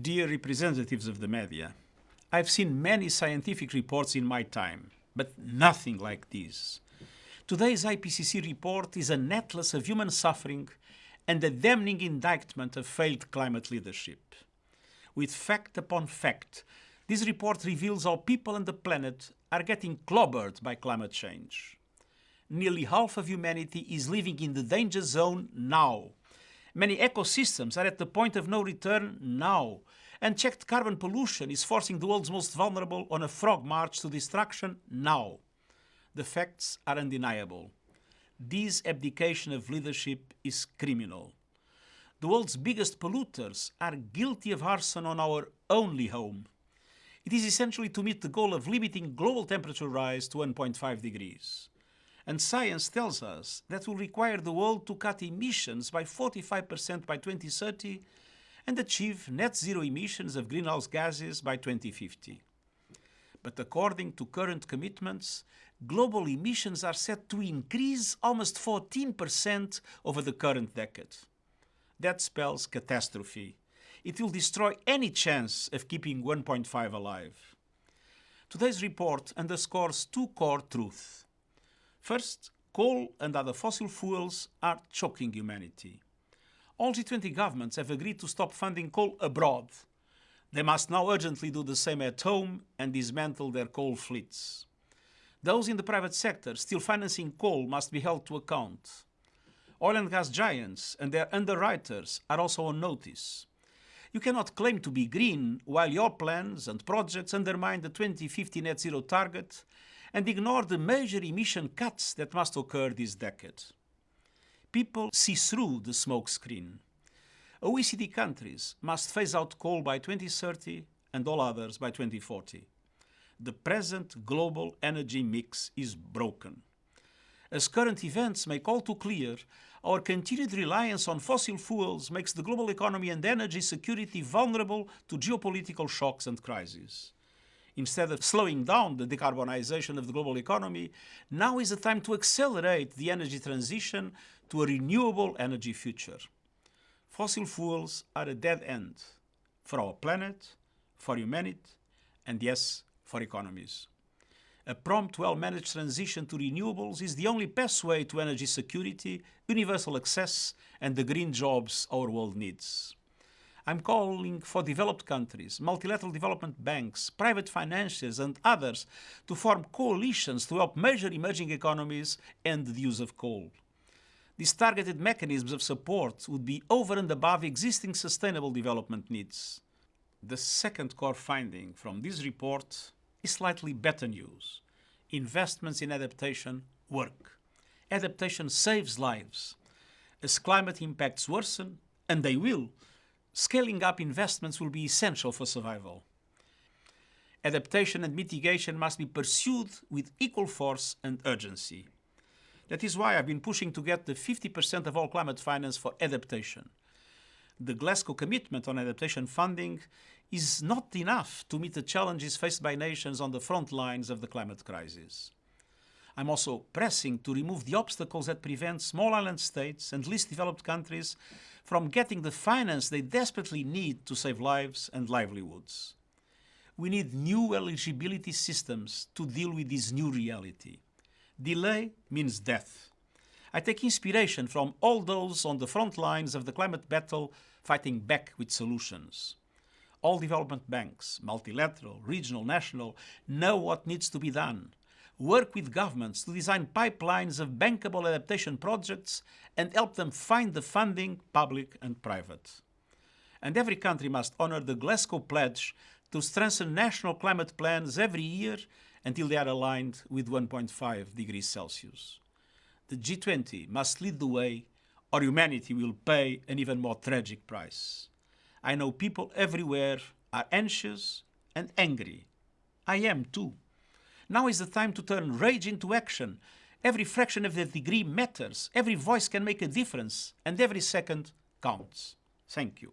Dear representatives of the media, I've seen many scientific reports in my time, but nothing like this. Today's IPCC report is an atlas of human suffering and a damning indictment of failed climate leadership. With fact upon fact, this report reveals how people and the planet are getting clobbered by climate change. Nearly half of humanity is living in the danger zone now. Many ecosystems are at the point of no return now, Unchecked carbon pollution is forcing the world's most vulnerable on a frog march to destruction now. The facts are undeniable. This abdication of leadership is criminal. The world's biggest polluters are guilty of arson on our only home. It is essentially to meet the goal of limiting global temperature rise to 1.5 degrees. And science tells us that will require the world to cut emissions by 45% by 2030 and achieve net zero emissions of greenhouse gases by 2050. But according to current commitments, global emissions are set to increase almost 14% over the current decade. That spells catastrophe. It will destroy any chance of keeping 1.5 alive. Today's report underscores two core truths. First, coal and other fossil fuels are choking humanity all G20 governments have agreed to stop funding coal abroad. They must now urgently do the same at home and dismantle their coal fleets. Those in the private sector still financing coal must be held to account. Oil and gas giants and their underwriters are also on notice. You cannot claim to be green while your plans and projects undermine the 2050 net zero target and ignore the major emission cuts that must occur this decade people see through the smoke screen. OECD countries must phase out coal by 2030 and all others by 2040. The present global energy mix is broken. As current events make all too clear, our continued reliance on fossil fuels makes the global economy and energy security vulnerable to geopolitical shocks and crises. Instead of slowing down the decarbonization of the global economy, now is the time to accelerate the energy transition to a renewable energy future. Fossil fuels are a dead end for our planet, for humanity, and yes, for economies. A prompt, well-managed transition to renewables is the only pathway to energy security, universal access, and the green jobs our world needs. I'm calling for developed countries, multilateral development banks, private financiers and others to form coalitions to help major emerging economies end the use of coal. These targeted mechanisms of support would be over and above existing sustainable development needs. The second core finding from this report is slightly better news. Investments in adaptation work. Adaptation saves lives. As climate impacts worsen, and they will, scaling up investments will be essential for survival. Adaptation and mitigation must be pursued with equal force and urgency. That is why I've been pushing to get the 50% of all climate finance for adaptation. The Glasgow commitment on adaptation funding is not enough to meet the challenges faced by nations on the front lines of the climate crisis. I'm also pressing to remove the obstacles that prevent small island states and least developed countries from getting the finance they desperately need to save lives and livelihoods. We need new eligibility systems to deal with this new reality. Delay means death. I take inspiration from all those on the front lines of the climate battle fighting back with solutions. All development banks, multilateral, regional, national, know what needs to be done work with governments to design pipelines of bankable adaptation projects and help them find the funding, public and private. And every country must honour the Glasgow Pledge to strengthen national climate plans every year until they are aligned with 1.5 degrees Celsius. The G20 must lead the way or humanity will pay an even more tragic price. I know people everywhere are anxious and angry. I am too. Now is the time to turn rage into action. Every fraction of a degree matters. Every voice can make a difference. And every second counts. Thank you.